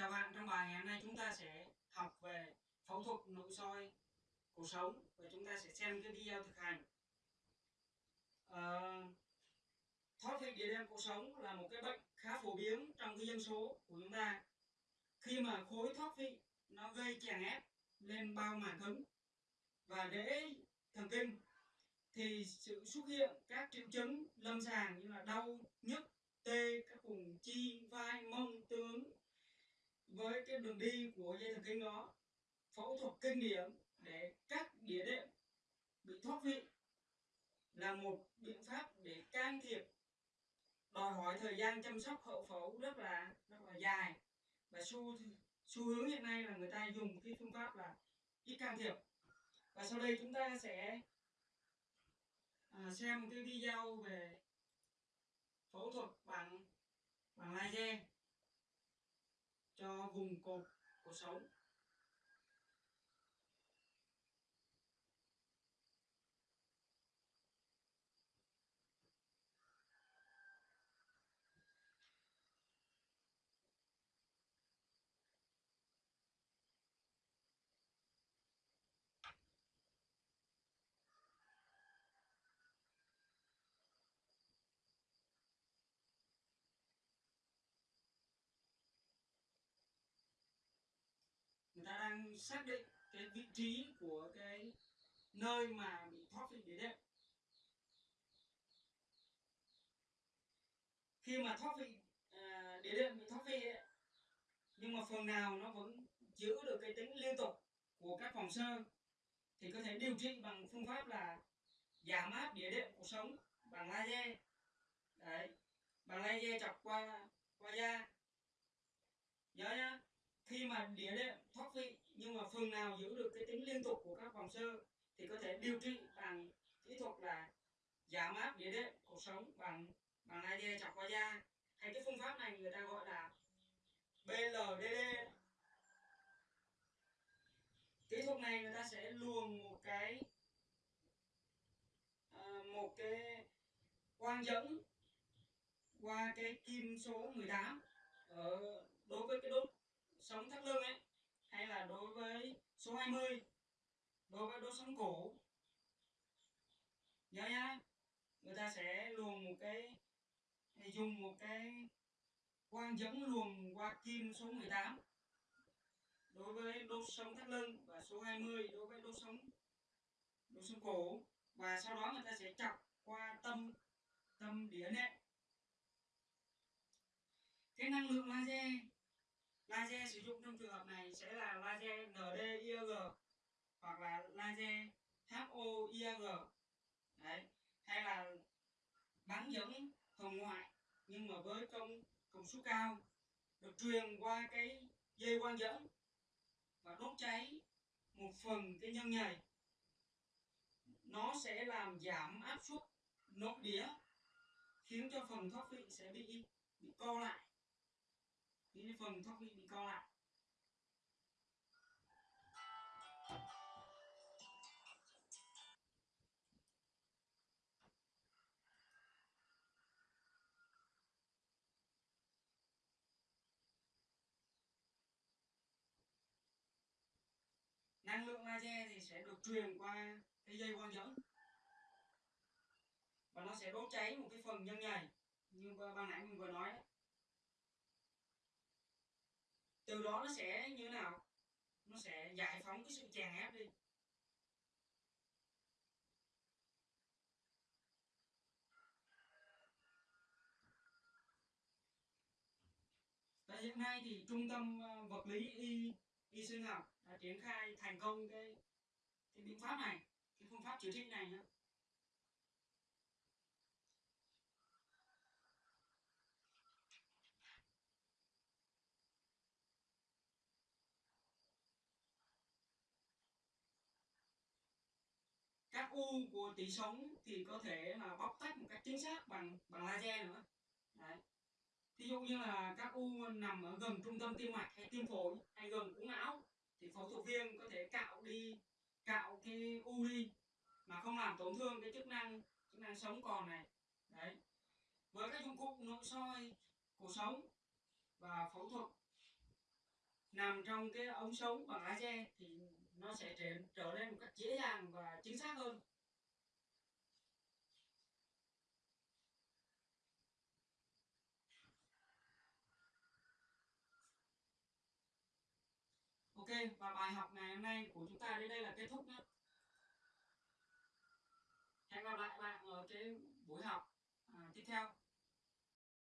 Chào bạn, trong bài ngày hôm nay chúng ta sẽ học về phẫu thuật nội soi cuộc sống và chúng ta sẽ xem cái video thực hành. À, thoát vị địa đệm cuộc sống là một cái bệnh khá phổ biến trong cái dân số của chúng ta. Khi mà khối thoát vị nó gây chèn ép lên bao màng cứng và rễ thần kinh thì sự xuất hiện các triệu chứng lâm sàng như là đau, nhức, tê các vùng chi, vai, mông, tướng đường đi của dây thần kinh đó phẫu thuật kinh điển để cắt đĩa đệm bị thoát vị là một biện pháp để can thiệp đòi hỏi thời gian chăm sóc hậu phẫu rất là rất là dài. Và xu xu hướng hiện nay là người ta dùng cái phương pháp là ít can thiệp. Và sau đây chúng ta sẽ à, xem cái video về phẫu thuật bằng bằng laser cho vùng cột cuộc sống người ta đang xác định cái vị trí của cái nơi mà bị thoát vị đĩa đệm khi mà thoát vị à, đĩa đệm bị thoát vị ấy, nhưng mà phần nào nó vẫn giữ được cái tính liên tục của các phòng sơ thì có thể điều trị bằng phương pháp là giảm áp đĩa đệm cuộc sống bằng laser. Đấy bằng laser chọc qua qua da. Nhớ nhá khi mà đĩa đệm thoát vị phần nào giữ được cái tính liên tục của các vòng sơ thì có thể điều trị bằng kỹ thuật là giảm áp địa đệm cuộc sống bằng bằng ID chọc qua da. Hay cái phương pháp này người ta gọi là BLDD kỹ thuật này người ta sẽ luồn một cái ờ, một cái quang dẫn qua cái kim số 18 ở ờ, đối với cái đốt sống thắt lưng ấy hay là đối với số 20 đối với đốt sống cổ? Nhớ nhá, người ta sẽ luồn một cái dùng một cái quang dẫn luồn qua kim số 18 đối với đốt sống thắt lưng và số 20 đối với đốt sống đốt sống cổ. Và sau đó người ta sẽ chọc qua tâm tâm đĩa nệm cái năng lượng laser laser sử dụng trong trường hợp này sẽ là laser NDIG hoặc là laser HOIG đấy, hay là bắn dẫn hồng ngoại, nhưng mà với công công suất cao, được truyền qua cái dây quang dẫn và đốt cháy một phần cái nhân nhầy. Nó sẽ làm giảm áp suất nội đĩa, khiến cho phần thoát vị sẽ bị bị co lại cái phần thóc bị co lại. Năng lượng laser thì sẽ được truyền qua cái dây quang dẫn. Và nó sẽ đốt cháy một cái phần nhân nhầy. Như ban nãy mình vừa nói đấy từ đó nó sẽ như thế nào? Nó sẽ giải phóng cái sự chèn ép đi. Và hiện nay thì trung tâm ờ, vật lý y y sinh học đã triển khai thành công cái cái biện pháp này, cái phương pháp chữa trị này nữa các u của tủy sống thì có thể là bóc tách một cách chính xác bằng bằng laser nữa. Đấy. Thí dụ như là các u nằm ở gần trung tâm tim mạch hay tim phổi hay gần u não thì phẫu thuật viên có thể cạo đi, cạo cái u đi mà không làm tổn thương cái chức năng chức năng sống còn này. Đấy. Với các dụng cụ nội soi cuộc sống và phẫu thuật nằm trong cái ống sống bằng laser thì nó sẽ trở, trở nên một cách dễ dàng và chính xác hơn Ok, và bài học ngày hôm nay của chúng ta đến đây là kết thúc nhé. Hẹn gặp lại bạn ở cái buổi học à, tiếp theo.